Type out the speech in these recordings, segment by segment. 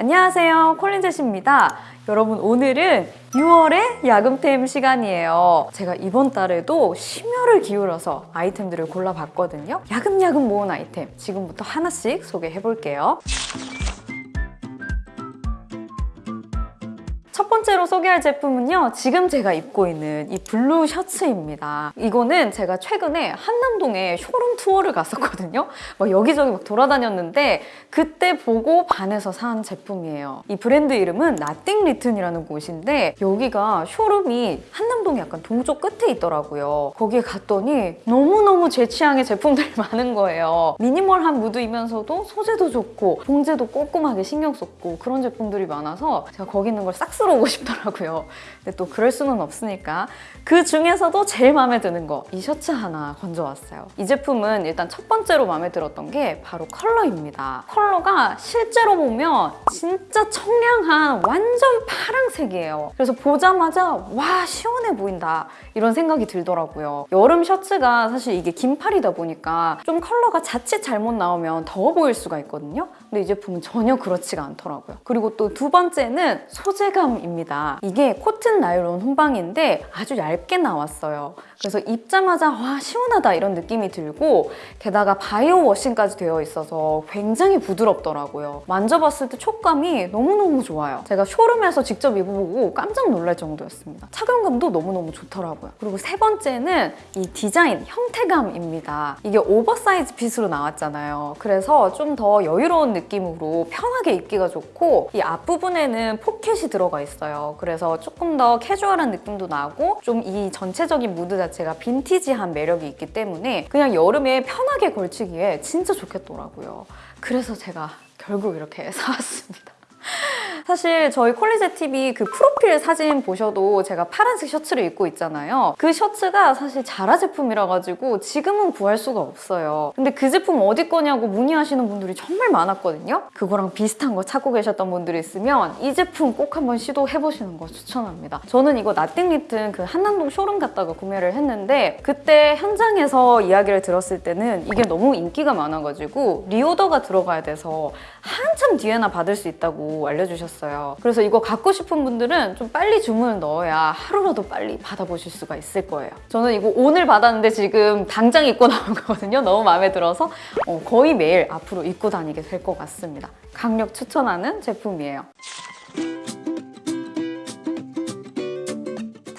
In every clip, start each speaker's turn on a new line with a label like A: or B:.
A: 안녕하세요. 콜리제입니다. 여러분 오늘은 6월의 야금템 시간이에요. 제가 이번 달에도 심혈을 기울여서 아이템들을 골라봤거든요. 야금야금 모은 아이템 지금부터 하나씩 소개해 볼게요 번째로 소개할 제품은요 지금 제가 입고 있는 이 blue 셔츠입니다. 이거는 제가 최근에 한남동에 쇼룸 투어를 갔었거든요. 막 여기저기 막 돌아다녔는데 그때 보고 반해서 산 제품이에요. 이 브랜드 이름은 Nothing Written이라는 곳인데 여기가 showroom이 한남동에 약간 동쪽 끝에 있더라고요. 거기에 갔더니 너무너무 제 취향의 제품들이 많은 거예요. 미니멀한 무드이면서도 소재도 좋고 봉제도 꼼꼼하게 신경 썼고 그런 제품들이 많아서 제가 거기 있는 걸 싹 쓸어 오고 싶더라고요. 근데 또 그럴 수는 없으니까 그 중에서도 제일 마음에 드는 거 이 셔츠 하나 건져왔어요. 이 제품은 일단 첫 번째로 마음에 들었던 게 바로 컬러입니다. 컬러가 실제로 보면 진짜 청량한 완전 파랑색이에요. 그래서 보자마자 와 시원해 보인다 이런 생각이 들더라고요. 여름 셔츠가 사실 이게 긴팔이다 보니까 좀 컬러가 자칫 잘못 나오면 더워 보일 수가 있거든요. 근데 이 제품은 전혀 그렇지가 않더라고요. 그리고 또 두 번째는 소재감입니다. 이게 코튼 나일론 혼방인데 아주 얇게 나왔어요. 그래서 입자마자 와 시원하다 이런 느낌이 들고 게다가 bio washing까지 되어 있어서 굉장히 부드럽더라고요. 만져봤을 때 촉감이 너무너무 좋아요. 제가 showroom에서 직접 입어보고 깜짝 놀랄 정도였습니다. 착용감도 너무너무 좋더라고요. 그리고 세 번째는 이 디자인, 형태감입니다. 이게 oversize fit으로 나왔잖아요. 그래서 좀 더 여유로운 느낌 으로 편하게 입기가 좋고 이 앞부분에는 포켓이 들어가 있어요. 그래서 조금 더 캐주얼한 느낌도 나고 좀 이 전체적인 무드 자체가 빈티지한 매력이 있기 때문에 그냥 여름에 편하게 걸치기에 진짜 좋겠더라고요. 그래서 제가 결국 이렇게 사왔습니다. 사실 저희 콜리제 TV 그 프로필 사진 보셔도 제가 파란색 셔츠를 입고 있잖아요. 그 셔츠가 사실 자라 제품이라 가지고 지금은 구할 수가 없어요. 근데 그 제품 어디 거냐고 문의하시는 분들이 정말 많았거든요. 그거랑 비슷한 거 찾고 계셨던 분들이 있으면 이 제품 꼭 한번 시도해보시는 거 추천합니다. 저는 이거 Nothing Written 그 한남동 쇼룸 갔다가 구매를 했는데 그때 현장에서 이야기를 들었을 때는 이게 너무 인기가 많아가지고 리오더가 들어가야 돼서 한참 뒤에나 받을 수 있다고 알려주셨어요. 그래서 이거 갖고 싶은 분들은 좀 빨리 주문을 넣어야 하루라도 빨리 받아보실 수가 있을 거예요. 저는 이거 오늘 받았는데 지금 당장 입고 나온 거거든요. 너무 마음에 들어서 어, 거의 매일 앞으로 입고 다니게 될 것 같습니다. 강력 추천하는 제품이에요.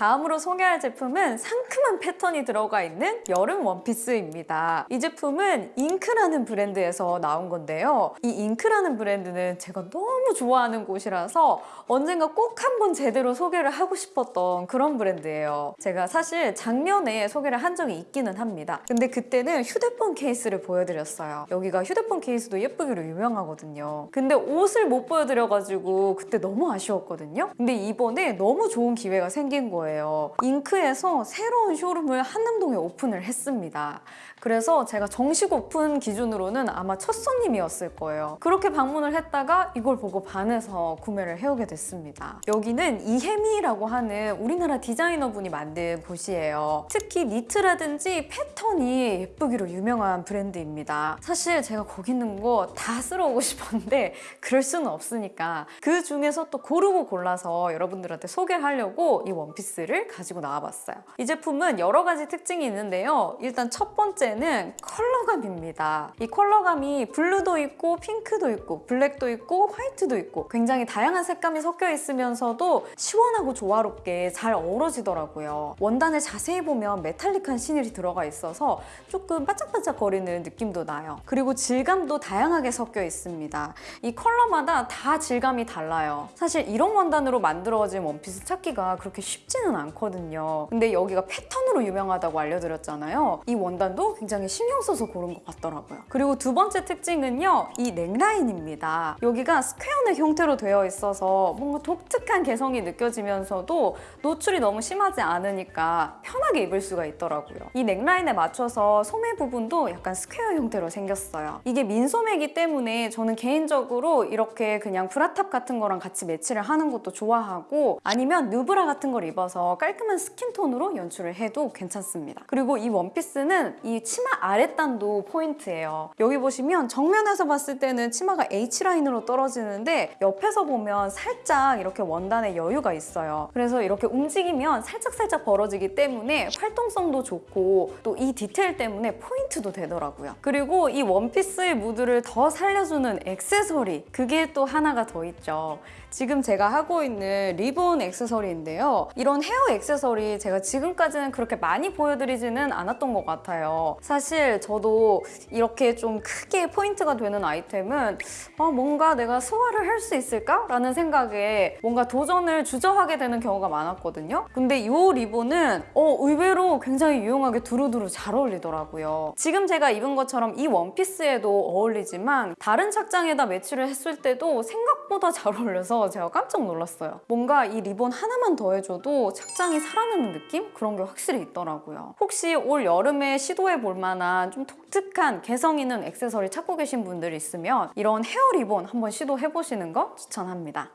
A: 다음으로 소개할 제품은 상큼한 패턴이 들어가 있는 여름 원피스입니다. 이 제품은 잉크라는 브랜드에서 나온 건데요. 이 잉크라는 브랜드는 제가 너무 좋아하는 곳이라서 언젠가 꼭 한번 제대로 소개를 하고 싶었던 그런 브랜드예요. 제가 사실 작년에 소개를 한 적이 있기는 합니다. 근데 그때는 휴대폰 케이스를 보여드렸어요. 여기가 휴대폰 케이스도 예쁘기로 유명하거든요. 근데 옷을 못 보여드려가지고 그때 너무 아쉬웠거든요. 근데 이번에 너무 좋은 기회가 생긴 거예요. 거예요. 잉크에서 새로운 쇼룸을 한남동에 오픈을 했습니다. 그래서 제가 정식 오픈 기준으로는 아마 첫 손님이었을 거예요. 그렇게 방문을 했다가 이걸 보고 반해서 구매를 해오게 됐습니다. 여기는 이혜미라고 하는 우리나라 디자이너분이 만든 곳이에요. 특히 니트라든지 패턴이 예쁘기로 유명한 브랜드입니다. 사실 제가 거기 있는 거 다 쓸어오고 싶었는데 그럴 수는 없으니까 그 중에서 또 고르고 골라서 여러분들한테 소개하려고 이 원피스 를 가지고 나와봤어요. 이 제품은 여러 가지 특징이 있는데요. 일단 첫 번째는 컬러감입니다. 이 컬러감이 blue도 있고 핑크도 있고 black도 있고 white도 있고 굉장히 다양한 색감이 섞여 있으면서도 시원하고 조화롭게 잘 어우러지더라고요. 원단을 자세히 보면 metallic한 실이 들어가 있어서 조금 반짝반짝 거리는 느낌도 나요. 그리고 질감도 다양하게 섞여 있습니다. 이 컬러마다 다 질감이 달라요. 사실 이런 원단으로 만들어진 원피스 찾기가 그렇게 쉽지는 않거든요. 근데 여기가 패턴으로 유명하다고 알려드렸잖아요. 이 원단도 굉장히 신경 써서 고른 것 같더라고요. 그리고 두 번째 특징은요. 이 neckline입니다. 여기가 square neck 형태로 되어 있어서 뭔가 독특한 개성이 느껴지면서도 노출이 너무 심하지 않으니까 편하게 입을 수가 있더라고요. 이 neckline에 맞춰서 소매 부분도 약간 square 형태로 생겼어요. 이게 민소매이기 때문에 저는 개인적으로 이렇게 그냥 bra top 같은 거랑 같이 매치를 하는 것도 좋아하고 아니면 누브라 같은 걸 입어서 깔끔한 skin tone으로 연출을 해도 괜찮습니다. 그리고 이 원피스는 이 치마 아랫단도 포인트예요. 여기 보시면 정면에서 봤을 때는 치마가 H line으로 떨어지는데 옆에서 보면 살짝 이렇게 원단에 여유가 있어요. 그래서 이렇게 움직이면 살짝살짝 벌어지기 때문에 활동성도 좋고 또 이 디테일 때문에 포인트도 되더라고요. 그리고 이 원피스의 무드를 더 살려주는 액세서리 그게 또 하나가 더 있죠. 지금 제가 하고 있는 리본 액세서리인데요. 이런 헤어 액세서리 제가 지금까지는 그렇게 많이 보여드리지는 않았던 것 같아요. 사실 저도 이렇게 좀 크게 포인트가 되는 아이템은 아, 뭔가 내가 소화를 할 수 있을까? 라는 생각에 뭔가 도전을 주저하게 되는 경우가 많았거든요. 근데 이 리본은 어, 의외로 굉장히 유용하게 두루두루 잘 어울리더라고요. 지금 제가 입은 것처럼 이 원피스에도 어울리지만 다른 착장에다 매치를 했을 때도 생각보다 잘 어울려서 제가 깜짝 놀랐어요. 뭔가 이 리본 하나만 더해줘도 착장이 살아나는 느낌? 그런 게 확실히 있더라고요. 혹시 올 여름에 시도해 볼 만한 좀 독특한 개성 있는 액세서리 찾고 계신 분들 있으면 이런 헤어 리본 한번 시도해 보시는 거 추천합니다.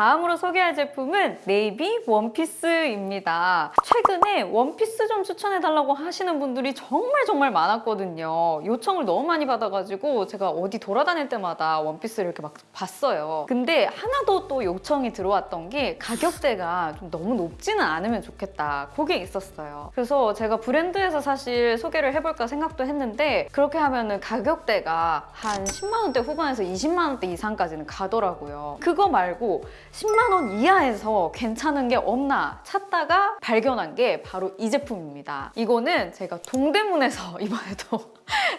A: 다음으로 소개할 제품은 네이비 원피스입니다. 최근에 원피스 좀 추천해달라고 하시는 분들이 정말 정말 많았거든요. 요청을 너무 많이 받아가지고 제가 어디 돌아다닐 때마다 원피스를 이렇게 막 봤어요. 근데 하나도 또 요청이 들어왔던 게 가격대가 좀 너무 높지는 않으면 좋겠다. 그게 있었어요. 그래서 제가 브랜드에서 사실 소개를 해볼까 생각도 했는데 그렇게 하면은 가격대가 한 10만 원대 후반에서 20만 원대 이상까지는 가더라고요. 그거 말고 10만 원 이하에서 괜찮은 게 없나 찾다가 발견한 게 바로 이 제품입니다. 이거는 제가 동대문에서 이번에도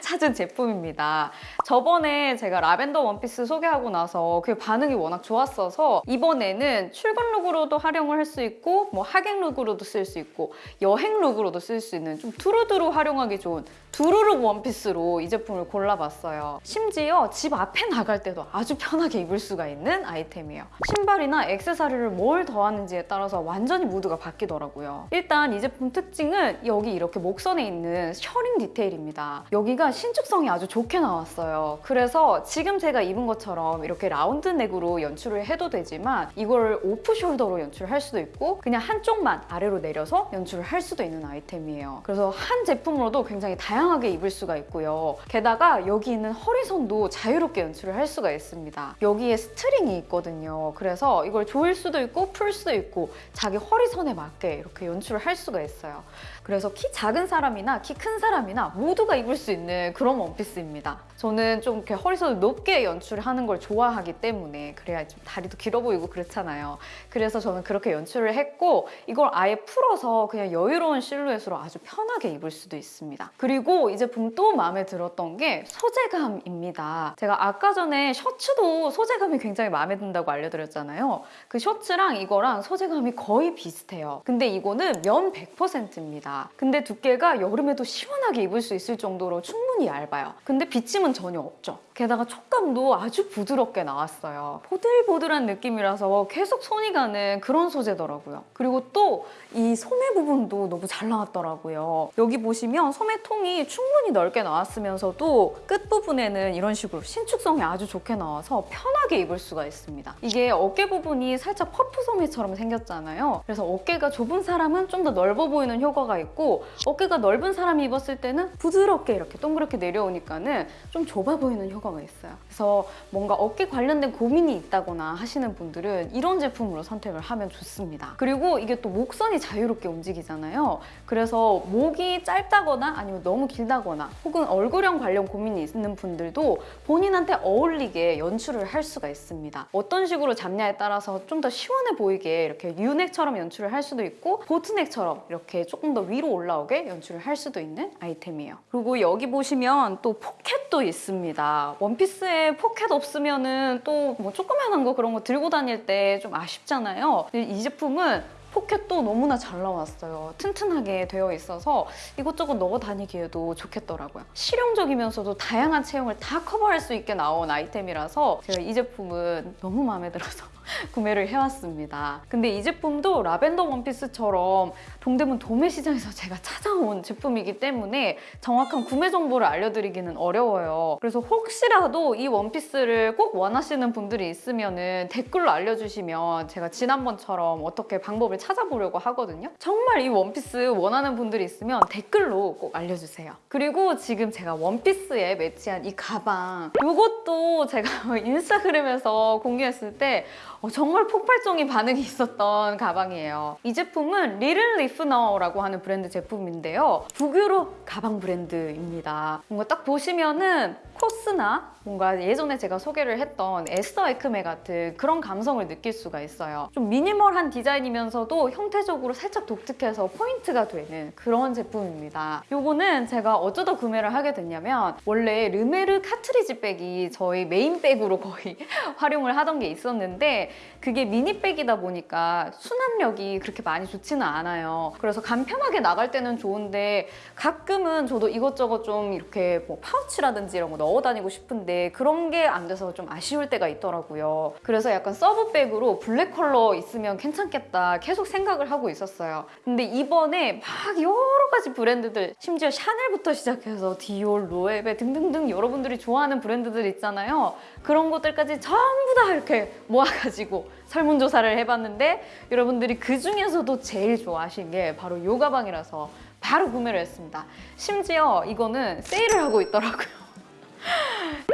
A: 찾은 제품입니다. 저번에 제가 라벤더 원피스 소개하고 나서 그 반응이 워낙 좋았어서 이번에는 출근 look으로도 활용을 할 수 있고 뭐 하객 look으로도 쓸 수 있고 여행 look으로도 쓸 수 있는 좀 두루두루 활용하기 좋은 두루look 원피스로 이 제품을 골라봤어요. 심지어 집 앞에 나갈 때도 아주 편하게 입을 수가 있는 아이템이에요. 신발 이나 액세서리를 뭘 더하는지에 따라서 완전히 무드가 바뀌더라고요. 일단 이 제품 특징은 여기 이렇게 목선에 있는 셔링 디테일입니다. 여기가 신축성이 아주 좋게 나왔어요. 그래서 지금 제가 입은 것처럼 이렇게 round neck으로 연출을 해도 되지만 이걸 off shoulder로 연출할 수도 있고 그냥 한쪽만 아래로 내려서 연출을 할 수도 있는 아이템이에요. 그래서 한 제품으로도 굉장히 다양하게 입을 수가 있고요. 게다가 여기 있는 허리선도 자유롭게 연출을 할 수가 있습니다. 여기에 string이 있거든요. 그래서 이걸 조일 수도 있고 풀 수도 있고 자기 허리선에 맞게 이렇게 연출을 할 수가 있어요. 그래서 키 작은 사람이나 키 큰 사람이나 모두가 입을 수 있는 그런 원피스입니다. 저는 좀 이렇게 허리선을 높게 연출을 하는 걸 좋아하기 때문에 그래야 좀 다리도 길어 보이고 그렇잖아요. 그래서 저는 그렇게 연출을 했고 이걸 아예 풀어서 그냥 여유로운 실루엣으로 아주 편하게 입을 수도 있습니다. 그리고 이 제품 또 마음에 들었던 게 소재감입니다. 제가 아까 전에 셔츠도 소재감이 굉장히 마음에 든다고 알려드렸잖아요. 그 셔츠랑 이거랑 소재감이 거의 비슷해요. 근데 이거는 면 100%입니다. 근데 두께가 여름에도 시원하게 입을 수 있을 정도로 충분히 얇아요. 근데 비침은 전혀 없죠. 게다가 촉감도 아주 부드럽게 나왔어요. 보들보들한 느낌이라서 계속 손이 가는 그런 소재더라고요. 그리고 또 이 소매 부분도 너무 잘 나왔더라고요. 여기 보시면 소매 통이 충분히 넓게 나왔으면서도 끝부분에는 이런 식으로 신축성이 아주 좋게 나와서 편하게 입을 수가 있습니다. 이게 어깨 부분이 살짝 퍼프 소매처럼 생겼잖아요. 그래서 어깨가 좁은 사람은 좀 더 넓어 보이는 효과가 있고 어깨가 넓은 사람이 입었을 때는 부드럽게 이렇게 동그랗게 내려오니까는 좀 좁아 보이는 효과가 있어요. 그래서 뭔가 어깨 관련된 고민이 있다거나 하시는 분들은 이런 제품으로 선택을 하면 좋습니다. 그리고 이게 또 목선이 자유롭게 움직이잖아요. 그래서 목이 짧다거나 아니면 너무 길다거나 혹은 얼굴형 관련 고민이 있는 분들도 본인한테 어울리게 연출을 할 수가 있습니다. 어떤 식으로 잡냐에 따라서 좀 더 시원해 보이게 이렇게 U neck처럼 연출을 할 수도 있고 boat neck처럼 이렇게 조금 더 위로 올라오게 연출을 할 수도 있는 아이템이에요. 그리고 여기 보시면 또 포켓도 있습니다. 원피스에 포켓 없으면은 또 뭐 조그만한 거 그런 거 들고 다닐 때 좀 아쉽잖아요. 이 제품은 포켓도 너무나 잘 나왔어요. 튼튼하게 되어 있어서 이것저것 넣어 다니기에도 좋겠더라고요. 실용적이면서도 다양한 체형을 다 커버할 수 있게 나온 아이템이라서 제가 이 제품은 너무 마음에 들어서 구매를 해왔습니다. 근데 이 제품도 라벤더 원피스처럼 동대문 도매시장에서 제가 찾아온 제품이기 때문에 정확한 구매 정보를 알려드리기는 어려워요. 그래서 혹시라도 이 원피스를 꼭 원하시는 분들이 있으면 댓글로 알려주시면 제가 지난번처럼 어떻게 방법을 찾아보려고 하거든요. 정말 이 원피스 원하는 분들이 있으면 댓글로 꼭 알려주세요. 그리고 지금 제가 원피스에 매치한 이 가방 이것도 제가 인스타그램에서 공유했을 때 어, 정말 폭발적인 반응이 있었던 가방이에요. 이 제품은 Little Liffner라고 하는 브랜드 제품인데요. 북유럽 가방 브랜드입니다. 뭔가 딱 보시면은 코스나 뭔가 예전에 제가 소개를 했던 에스더 에크메 같은 그런 감성을 느낄 수가 있어요. 좀 minimal한 디자인이면서도 형태적으로 살짝 독특해서 포인트가 되는 그런 제품입니다. 요거는 제가 어쩌다 구매를 하게 됐냐면 원래 르메르 cartridge bag이 저의 main bag으로 거의 활용을 하던 게 있었는데 그게 mini bag이다 보니까 수납력이 그렇게 많이 좋지는 않아요. 그래서 간편하게 나갈 때는 좋은데 가끔은 저도 이것저것 좀 이렇게 뭐 파우치라든지 이런 거 넣어 다니고 싶은데 그런 게 안 돼서 좀 아쉬울 때가 있더라고요. 그래서 약간 sub bag으로 블랙 컬러 있으면 괜찮겠다 계속 생각을 하고 있었어요. 근데 이번에 막 여러 가지 브랜드들 심지어 샤넬부터 시작해서 디올, 로에베 등등등 여러분들이 좋아하는 브랜드들 있잖아요. 그런 것들까지 전부 다 이렇게 모아가지고 설문조사를 해봤는데 여러분들이 그 중에서도 제일 좋아하신 게 바로 이 가방이라서 바로 구매를 했습니다. 심지어 이거는 세일을 하고 있더라고요.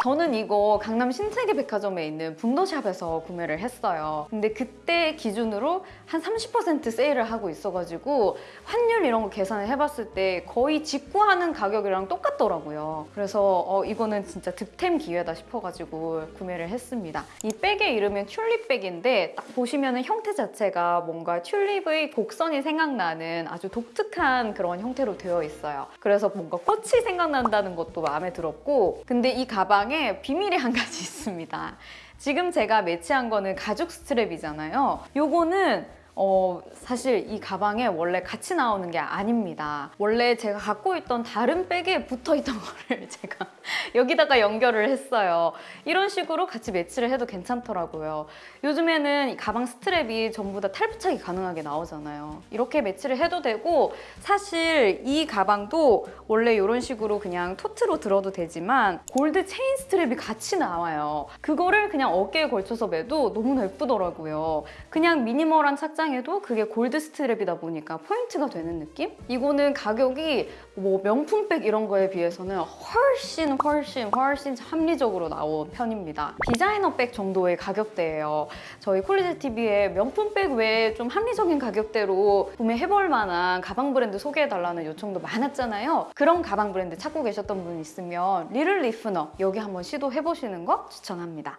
A: 저는 이거 강남 신세계 백화점에 있는 분더샵에서 구매를 했어요. 근데 그때 기준으로 한 30% 세일을 하고 있어가지고 환율 이런 거 계산을 해봤을 때 거의 직구하는 가격이랑 똑같더라고요. 그래서 어, 이거는 진짜 득템 기회다 싶어가지고 구매를 했습니다. 이 백의 이름은 튤립백인데 딱 보시면은 형태 자체가 뭔가 튤립의 곡선이 생각나는 아주 독특한 그런 형태로 되어 있어요. 그래서 뭔가 꽃이 생각난다는 것도 마음에 들었고 근데 이 가방에 비밀이 한 가지 있습니다. 지금 제가 매치한 거는 가죽 스트랩이잖아요. 요거는 어, 사실 이 가방에 원래 같이 나오는 게 아닙니다. 원래 제가 갖고 있던 다른 백에 붙어 있던 거를 제가 여기다가 연결을 했어요. 이런 식으로 같이 매치를 해도 괜찮더라고요. 요즘에는 이 가방 스트랩이 전부 다 탈부착이 가능하게 나오잖아요. 이렇게 매치를 해도 되고 사실 이 가방도 원래 이런 식으로 그냥 토트로 들어도 되지만 골드 체인 스트랩이 같이 나와요. 그거를 그냥 어깨에 걸쳐서 매도 너무나 예쁘더라고요. 그냥 미니멀한 착장 착장해도 그게 골드 스트랩이다 보니까 포인트가 되는 느낌? 이거는 가격이 뭐 명품백 이런 거에 비해서는 훨씬 훨씬 훨씬 합리적으로 나온 편입니다. 디자이너 백 정도의 가격대예요. 저희 콜리제 TV에 명품 백 외에 좀 합리적인 가격대로 구매해볼 만한 가방 브랜드 소개해달라는 요청도 많았잖아요. 그런 가방 브랜드 찾고 계셨던 분 있으면 Little Liffner 여기 한번 시도해보시는 거 추천합니다.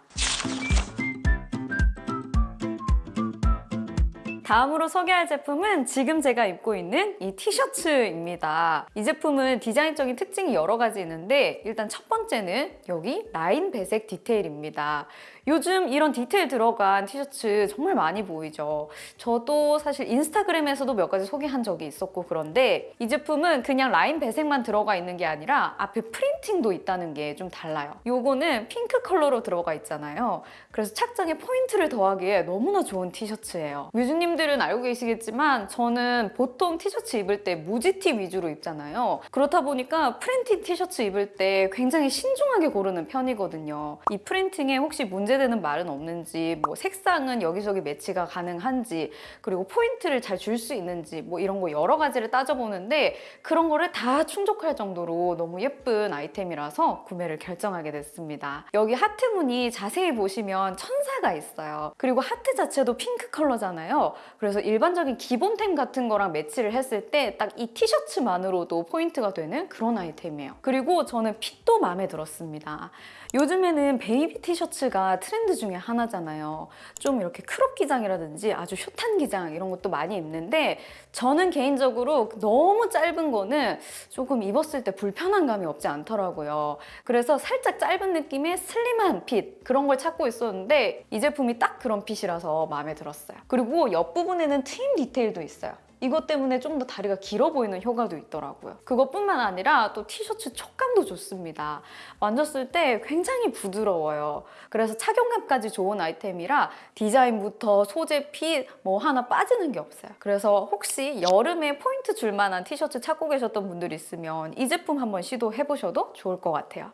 A: 다음으로 소개할 제품은 지금 제가 입고 있는 이 티셔츠입니다. 이 제품은 디자인적인 특징이 여러 가지 있는데 일단 첫 번째는 여기 라인 배색 디테일입니다. 요즘 이런 디테일 들어간 티셔츠 정말 많이 보이죠. 저도 사실 인스타그램에서도 몇 가지 소개한 적이 있었고 그런데 이 제품은 그냥 라인 배색만 들어가 있는 게 아니라 앞에 프린팅도 있다는 게 좀 달라요. 요거는 핑크 컬러로 들어가 있잖아요. 그래서 착장에 포인트를 더하기에 너무나 좋은 티셔츠예요. 뮤즈님들은 알고 계시겠지만 저는 보통 티셔츠 입을 때 무지티 위주로 입잖아요. 그렇다 보니까 프린팅 티셔츠 입을 때 굉장히 신중하게 고르는 편이거든요. 이 프린팅에 혹시 문제 문제되는 말은 없는지 뭐 색상은 여기저기 매치가 가능한지 그리고 포인트를 잘 줄 수 있는지 뭐 이런 거 여러 가지를 따져보는데 그런 거를 다 충족할 정도로 너무 예쁜 아이템이라서 구매를 결정하게 됐습니다. 여기 하트 무늬 자세히 보시면 천사가 있어요. 그리고 하트 자체도 핑크 컬러잖아요. 그래서 일반적인 기본템 같은 거랑 매치를 했을 때 딱 이 티셔츠만으로도 포인트가 되는 그런 아이템이에요. 그리고 저는 핏도 마음에 들었습니다. 요즘에는 베이비 티셔츠가 트렌드 중에 하나잖아요. 좀 이렇게 크롭 기장이라든지 아주 숏한 기장 이런 것도 많이 입는데 저는 개인적으로 너무 짧은 거는 조금 입었을 때 불편한 감이 없지 않더라고요. 그래서 살짝 짧은 느낌의 슬림한 핏 그런 걸 찾고 있었는데 이 제품이 딱 그런 핏이라서 마음에 들었어요. 그리고 옆부분에는 트임 디테일도 있어요. 이것 때문에 좀 더 다리가 길어 보이는 효과도 있더라고요. 그것뿐만 아니라 또 티셔츠 촉감도 좋습니다. 만졌을 때 굉장히 부드러워요. 그래서 착용감까지 좋은 아이템이라 디자인부터 소재, 핏 뭐 하나 빠지는 게 없어요. 그래서 혹시 여름에 포인트 줄 만한 티셔츠 찾고 계셨던 분들 있으면 이 제품 한번 시도해 보셔도 좋을 것 같아요.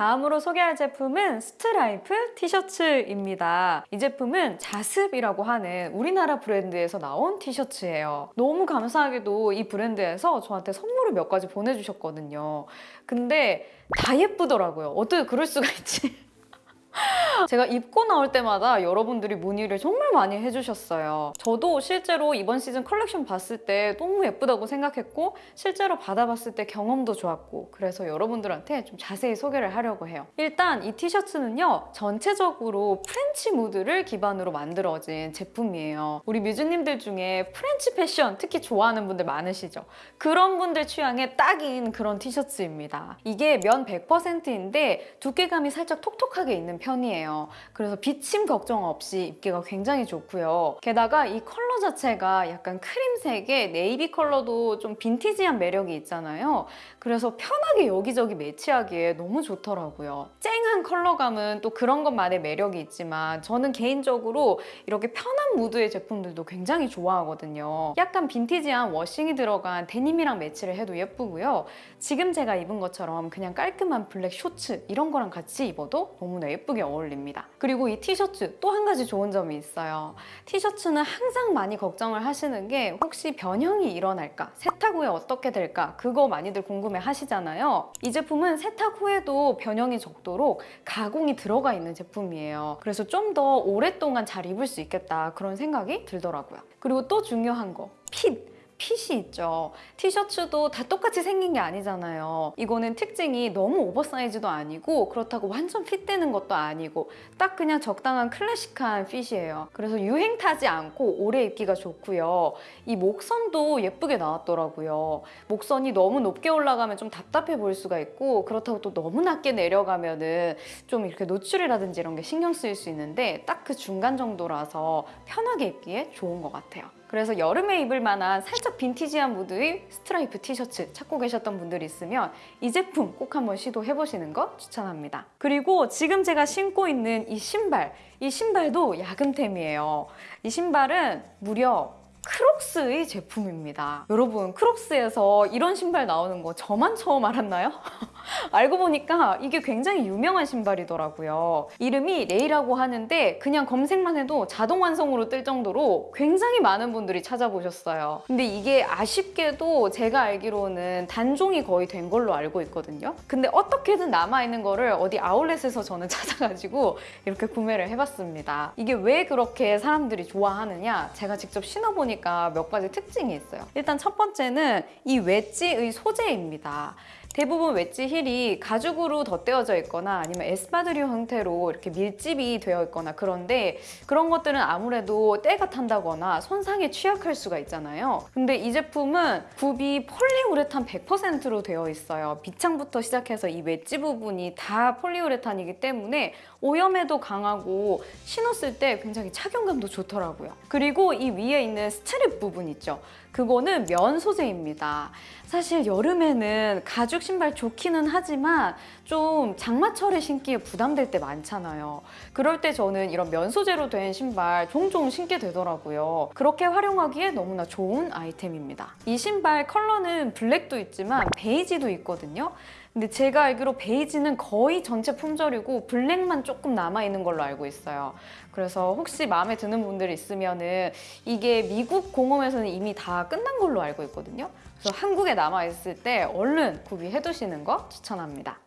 A: 다음으로 소개할 제품은 스트라이프 티셔츠입니다. 이 제품은 자습이라고 하는 우리나라 브랜드에서 나온 티셔츠예요. 너무 감사하게도 이 브랜드에서 저한테 선물을 몇 가지 보내주셨거든요. 근데 다 예쁘더라고요. 어떻게 그럴 수가 있지? 제가 입고 나올 때마다 여러분들이 문의를 정말 많이 해주셨어요. 저도 실제로 이번 시즌 컬렉션 봤을 때 너무 예쁘다고 생각했고 실제로 받아봤을 때 경험도 좋았고 그래서 여러분들한테 좀 자세히 소개를 하려고 해요. 일단 이 티셔츠는요 전체적으로 프렌치 무드를 기반으로 만들어진 제품이에요. 우리 뮤즈님들 중에 프렌치 패션 특히 좋아하는 분들 많으시죠? 그런 분들 취향에 딱인 그런 티셔츠입니다. 이게 면 100%인데 두께감이 살짝 톡톡하게 있는 편이에요. 그래서 비침 걱정 없이 입기가 굉장히 좋고요. 게다가 이 컬러 자체가 약간 크림색의 네이비 컬러도 좀 빈티지한 매력이 있잖아요. 그래서 편하게 여기저기 매치하기에 너무 좋더라고요. 쨍한 컬러감은 또 그런 것만의 매력이 있지만 저는 개인적으로 이렇게 편한 무드의 제품들도 굉장히 좋아하거든요. 약간 빈티지한 워싱이 들어간 데님이랑 매치를 해도 예쁘고요. 지금 제가 입은 것처럼 그냥 깔끔한 블랙 쇼츠 이런 거랑 같이 입어도 너무나 예쁘 게 어울립니다. 그리고 이 티셔츠 또 한 가지 좋은 점이 있어요. 티셔츠는 항상 많이 걱정을 하시는 게 혹시 변형이 일어날까? 세탁 후에 어떻게 될까? 그거 많이들 궁금해 하시잖아요. 이 제품은 세탁 후에도 변형이 적도록 가공이 들어가 있는 제품이에요. 그래서 좀 더 오랫동안 잘 입을 수 있겠다 그런 생각이 들더라고요. 그리고 또 중요한 거, 핏. 핏이 있죠. 티셔츠도 다 똑같이 생긴 게 아니잖아요. 이거는 특징이 너무 오버사이즈도 아니고 그렇다고 완전 핏되는 것도 아니고 딱 그냥 적당한 클래식한 핏이에요. 그래서 유행 타지 않고 오래 입기가 좋고요. 이 목선도 예쁘게 나왔더라고요. 목선이 너무 높게 올라가면 좀 답답해 보일 수가 있고 그렇다고 또 너무 낮게 내려가면 은 좀 이렇게 노출이라든지 이런 게 신경 쓰일 수 있는데 딱 그 중간 정도라서 편하게 입기에 좋은 것 같아요. 그래서 여름에 입을 만한 살짝 빈티지한 무드의 스트라이프 티셔츠 찾고 계셨던 분들 있으면 이 제품 꼭 한번 시도해보시는 거 추천합니다. 그리고 지금 제가 신고 있는 이 신발, 이 신발도 야금템이에요. 이 신발은 무려 크록스의 제품입니다. 여러분, 크록스에서 이런 신발 나오는 거 저만 처음 알았나요? 알고 보니까 이게 굉장히 유명한 신발이더라고요. 이름이 레이라고 하는데 그냥 검색만 해도 자동 완성으로 뜰 정도로 굉장히 많은 분들이 찾아보셨어요. 근데 이게 아쉽게도 제가 알기로는 단종이 거의 된 걸로 알고 있거든요. 근데 어떻게든 남아있는 거를 어디 아울렛에서 저는 찾아가지고 이렇게 구매를 해봤습니다. 이게 왜 그렇게 사람들이 좋아하느냐? 제가 직접 신어보니까 몇 가지 특징이 있어요. 일단 첫 번째는 이 웨지의 소재입니다. 대부분 웨지 힐이 가죽으로 덧대어져 있거나 아니면 에스파드리유 형태로 이렇게 밀짚이 되어 있거나 그런데 그런 것들은 아무래도 때가 탄다거나 손상에 취약할 수가 있잖아요. 근데 이 제품은 굽이 폴리우레탄 100%로 되어 있어요. 밑창부터 시작해서 이 웨지 부분이 다 폴리우레탄이기 때문에 오염에도 강하고 신었을 때 굉장히 착용감도 좋더라고요. 그리고 이 위에 있는 스트랩 부분 있죠. 그거는 면 소재입니다. 사실 여름에는 가죽 신발 좋기는 하지만 좀 장마철에 신기에 부담될 때 많잖아요. 그럴 때 저는 이런 면 소재로 된 신발 종종 신게 되더라고요. 그렇게 활용하기에 너무나 좋은 아이템입니다. 이 신발 컬러는 블랙도 있지만 베이지도 있거든요. 근데 제가 알기로 베이지는 거의 전체 품절이고 블랙만 조금 남아있는 걸로 알고 있어요. 그래서 혹시 마음에 드는 분들 있으면은 이게 미국 공홈에서는 이미 다 끝난 걸로 알고 있거든요. 그래서 한국에 남아있을 때 얼른 구비해 두시는 거 추천합니다.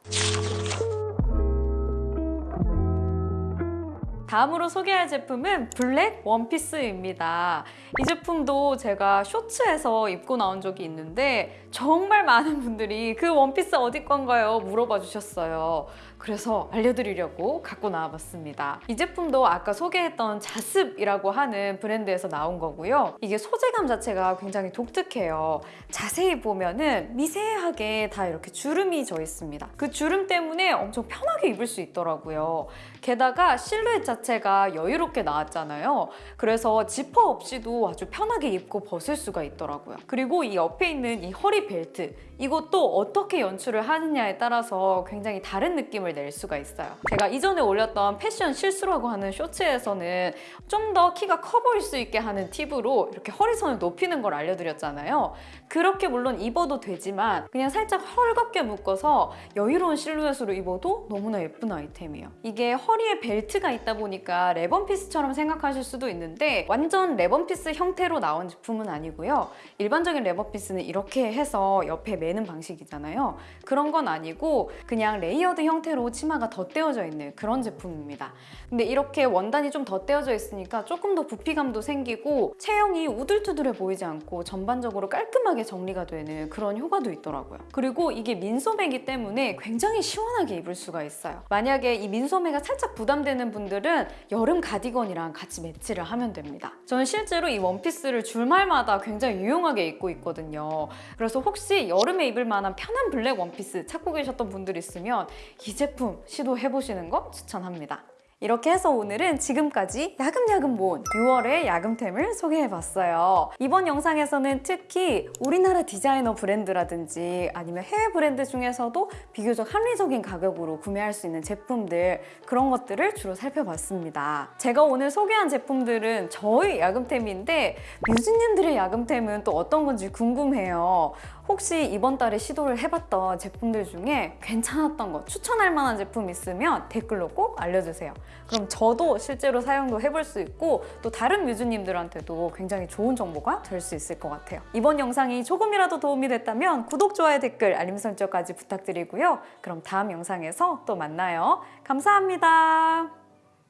A: 다음으로 소개할 제품은 블랙 원피스입니다. 이 제품도 제가 쇼츠에서 입고 나온 적이 있는데 정말 많은 분들이 그 원피스 어디 건가요? 물어봐 주셨어요. 그래서 알려드리려고 갖고 나와봤습니다. 이 제품도 아까 소개했던 자습이라고 하는 브랜드에서 나온 거고요. 이게 소재감 자체가 굉장히 독특해요. 자세히 보면은 미세하게 다 이렇게 주름이 져 있습니다. 그 주름 때문에 엄청 편하게 입을 수 있더라고요. 게다가 실루엣 자체 자체가 여유롭게 나왔잖아요. 그래서 지퍼 없이도 아주 편하게 입고 벗을 수가 있더라고요. 그리고 이 옆에 있는 이 허리 벨트 이것도 어떻게 연출을 하느냐에 따라서 굉장히 다른 느낌을 낼 수가 있어요. 제가 이전에 올렸던 패션 실수라고 하는 쇼츠에서는 좀 더 키가 커 보일 수 있게 하는 팁으로 이렇게 허리선을 높이는 걸 알려드렸잖아요. 그렇게 물론 입어도 되지만 그냥 살짝 헐겁게 묶어서 여유로운 실루엣으로 입어도 너무나 예쁜 아이템이에요. 이게 허리에 벨트가 있다 보니까 랩원피스처럼 생각하실 수도 있는데 완전 랩원피스 형태로 나온 제품은 아니고요. 일반적인 랩원피스는 이렇게 해서 옆에 매는 방식이잖아요. 그런 건 아니고 그냥 layered 형태로 치마가 덧대어져 있는 그런 제품입니다. 근데 이렇게 원단이 좀 덧대어져 있으니까 조금 더 부피감도 생기고 체형이 우둘투둘해 보이지 않고 전반적으로 깔끔하게 정리가 되는 그런 효과도 있더라고요. 그리고 이게 민소매이기 때문에 굉장히 시원하게 입을 수가 있어요. 만약에 이 민소매가 살짝 부담되는 분들은 여름 가디건이랑 같이 매치를 하면 됩니다. 저는 실제로 이 원피스를 주말마다 굉장히 유용하게 입고 있거든요. 그래서 혹시 여름에 입을 만한 편한 블랙 원피스 찾고 계셨던 분들 있으면 이 제품 시도해보시는 거 추천합니다. 이렇게 해서 오늘은 지금까지 야금야금 모은 6월의 야금템을 소개해봤어요. 이번 영상에서는 특히 우리나라 디자이너 브랜드라든지 아니면 해외 브랜드 중에서도 비교적 합리적인 가격으로 구매할 수 있는 제품들 그런 것들을 주로 살펴봤습니다. 제가 오늘 소개한 제품들은 저의 야금템인데 뮤즈님들의 야금템은 또 어떤 건지 궁금해요. 혹시 이번 달에 시도를 해봤던 제품들 중에 괜찮았던 거 추천할 만한 제품 있으면 댓글로 꼭 알려주세요. 그럼 저도 실제로 사용도 해볼 수 있고 또 다른 뮤즈님들한테도 굉장히 좋은 정보가 될 수 있을 것 같아요. 이번 영상이 조금이라도 도움이 됐다면 구독, 좋아요, 댓글, 알림 설정까지 부탁드리고요. 그럼 다음 영상에서 또 만나요. 감사합니다.